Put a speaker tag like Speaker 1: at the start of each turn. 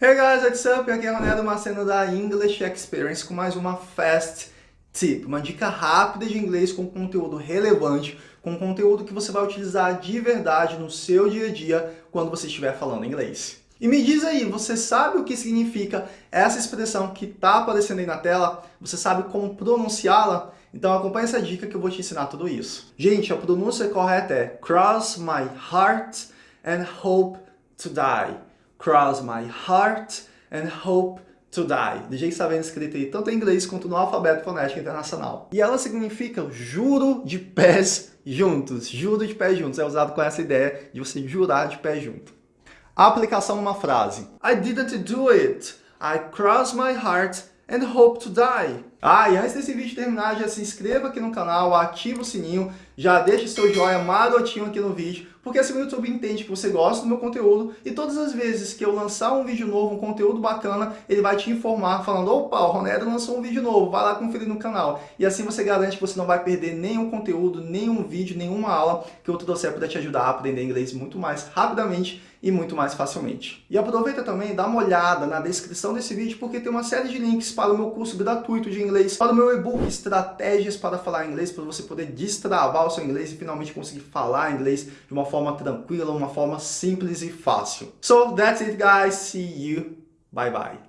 Speaker 1: Hey guys, what's up? Aqui é Ronaldo Maceno da English Experience com mais uma Fast Tip, uma dica rápida de inglês com conteúdo relevante, com conteúdo que você vai utilizar de verdade no seu dia a dia quando você estiver falando inglês. E me diz aí, você sabe o que significa essa expressão que está aparecendo aí na tela? Você sabe como pronunciá-la? Então acompanhe essa dica que eu vou te ensinar tudo isso. Gente, a pronúncia correta é Cross my heart and hope to die cross my heart and hope to die. Que está vendo escrito aí, tanto em inglês quanto no alfabeto fonético internacional. E ela significa juro de pés juntos. Juro de pés juntos. É usado com essa ideia de você jurar de pé junto. A aplicação numa frase. I didn't do it. I cross my heart and hope to die. Ah, e antes desse vídeo terminar, já se inscreva aqui no canal, ativa o sininho, já deixa seu joinha marotinho aqui no vídeo, porque assim o YouTube entende que você gosta do meu conteúdo e todas as vezes que eu lançar um vídeo novo, um conteúdo bacana, ele vai te informar falando, opa, o Ronero lançou um vídeo novo, vai lá conferir no canal. E assim você garante que você não vai perder nenhum conteúdo, nenhum vídeo, nenhuma aula que eu trouxer para te ajudar a aprender inglês muito mais rapidamente e muito mais facilmente. E aproveita também, dá uma olhada na descrição desse vídeo, porque tem uma série de links para o meu curso gratuito de inglês, para o meu e-book Estratégias para Falar Inglês, para você poder destravar o seu inglês e finalmente conseguir falar inglês de uma forma tranquila, uma forma simples e fácil. So, that's it guys, see you, bye bye.